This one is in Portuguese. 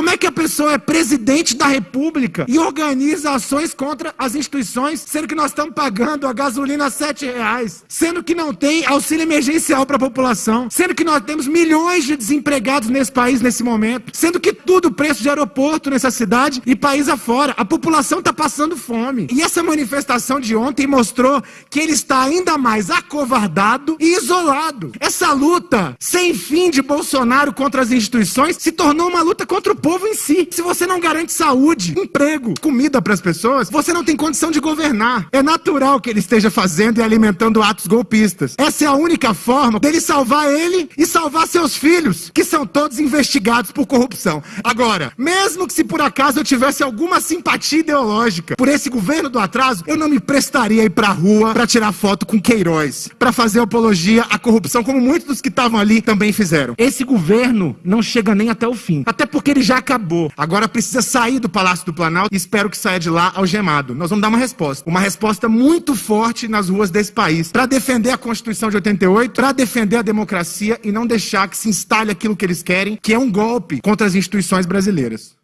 Como é que a pessoa é presidente da República e organiza ações contra as instituições, sendo que nós estamos pagando a gasolina a sete reais, sendo que não tem auxílio emergencial para a população, sendo que nós temos milhões de desempregados nesse país nesse momento, sendo que tudo preço de aeroporto nessa cidade e país afora. A população está passando fome. E essa manifestação de ontem mostrou que ele está ainda mais acovardado e isolado. Essa luta sem fim de Bolsonaro contra as instituições se tornou uma luta contra o povo em si. Se você não garante saúde, emprego, comida para as pessoas, você não tem condição de governar. É natural que ele esteja fazendo e alimentando atos golpistas. Essa é a única forma dele salvar ele e salvar seus filhos, que são todos investigados por corrupção. Agora, mesmo que se por acaso eu tivesse alguma simpatia ideológica por esse governo do atraso, eu não me prestaria a ir pra rua para tirar foto com Queiroz, para fazer apologia à corrupção, como muitos dos que estavam ali também fizeram. Esse governo não chega nem até o fim, até porque ele já acabou. Agora precisa sair do Palácio do Planalto e espero que saia de lá algemado. Nós vamos dar uma resposta, uma resposta muito forte nas ruas desse país, para defender a Constituição de 88, para defender a democracia e não deixar que se instale aquilo que eles querem, que é um golpe contra as instituições brasileiras.